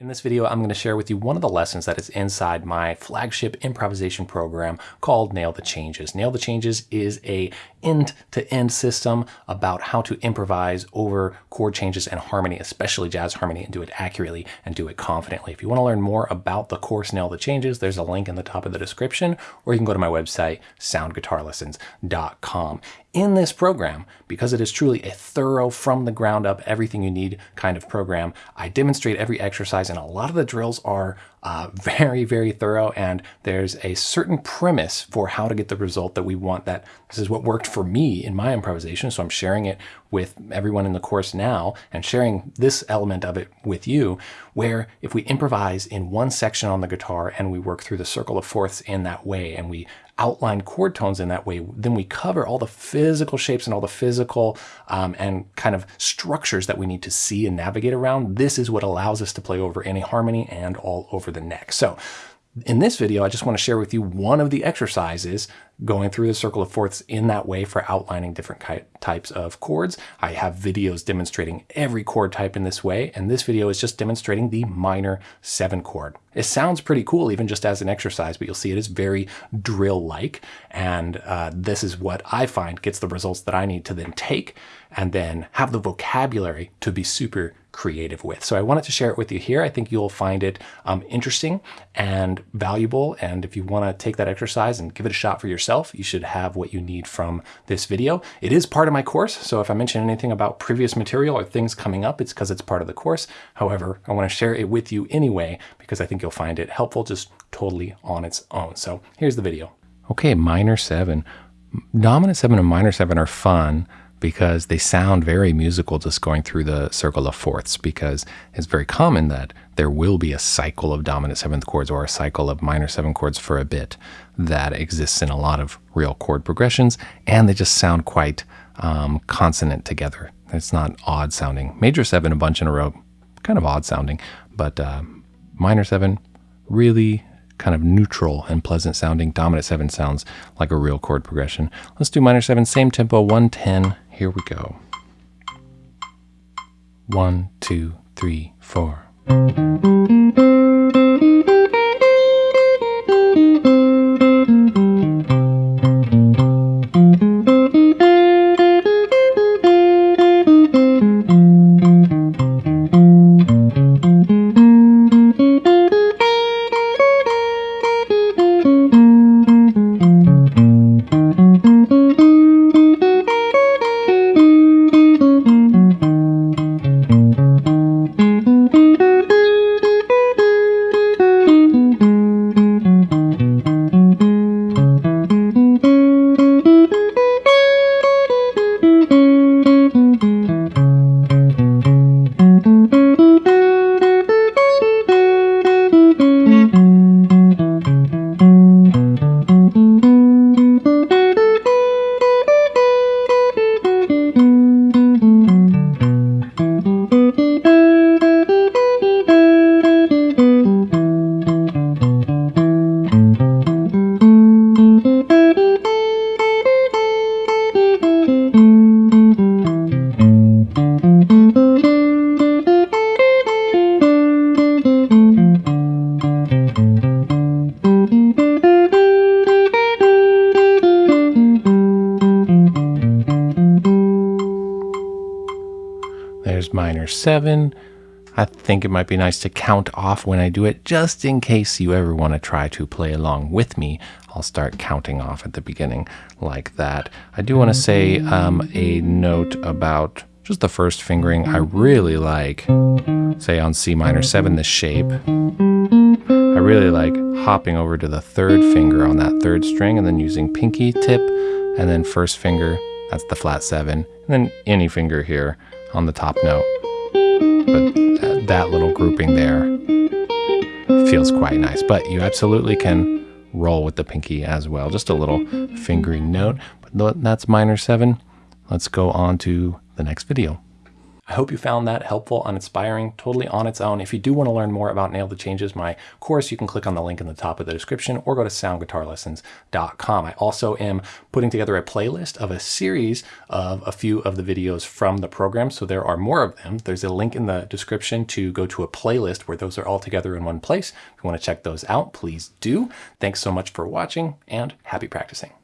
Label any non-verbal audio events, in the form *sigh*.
In this video, I'm going to share with you one of the lessons that is inside my flagship improvisation program called Nail the Changes. Nail the Changes is a end-to-end -end system about how to improvise over chord changes and harmony, especially jazz harmony, and do it accurately and do it confidently. If you want to learn more about the course Nail the Changes, there's a link in the top of the description, or you can go to my website, soundguitarlessons.com. In this program, because it is truly a thorough, from the ground up, everything you need kind of program, I demonstrate every exercise and a lot of the drills are uh, *laughs* very, very thorough and there's a certain premise for how to get the result that we want that this is what worked for me in my improvisation. So I'm sharing it with everyone in the course now and sharing this element of it with you, where if we improvise in one section on the guitar and we work through the circle of fourths in that way and we outline chord tones in that way, then we cover all the physical shapes and all the physical um, and kind of structures that we need to see and navigate around. This is what allows us to play over any harmony and all over the neck. So in this video, I just want to share with you one of the exercises going through the circle of fourths in that way for outlining different types of chords. I have videos demonstrating every chord type in this way, and this video is just demonstrating the minor seven chord. It sounds pretty cool even just as an exercise, but you'll see it is very drill-like, and uh, this is what I find gets the results that I need to then take and then have the vocabulary to be super creative with. So I wanted to share it with you here. I think you'll find it um, interesting and valuable. And if you want to take that exercise and give it a shot for yourself, you should have what you need from this video. It is part of my course. So if I mention anything about previous material or things coming up, it's because it's part of the course. However, I want to share it with you anyway, because I think you'll find it helpful just totally on its own. So here's the video. Okay, minor seven. Dominant seven and minor seven are fun because they sound very musical just going through the circle of fourths because it's very common that there will be a cycle of dominant seventh chords or a cycle of minor seven chords for a bit that exists in a lot of real chord progressions and they just sound quite um, consonant together. It's not odd sounding. Major seven a bunch in a row, kind of odd sounding, but uh, minor seven really kind of neutral and pleasant sounding. Dominant seven sounds like a real chord progression. Let's do minor seven, same tempo, 110. Here we go. One, two, three, four. Minor seven. I think it might be nice to count off when I do it, just in case you ever want to try to play along with me. I'll start counting off at the beginning like that. I do want to say um, a note about just the first fingering. I really like, say on C minor 7, the shape. I really like hopping over to the third finger on that third string and then using pinky tip and then first finger, that's the flat 7, and then any finger here on the top note. But that little grouping there feels quite nice. But you absolutely can roll with the pinky as well. Just a little fingering note. But that's minor seven. Let's go on to the next video. I hope you found that helpful and inspiring, totally on its own. If you do want to learn more about Nail the Changes, my course, you can click on the link in the top of the description or go to soundguitarlessons.com. I also am putting together a playlist of a series of a few of the videos from the program. So there are more of them. There's a link in the description to go to a playlist where those are all together in one place. If you want to check those out, please do. Thanks so much for watching and happy practicing.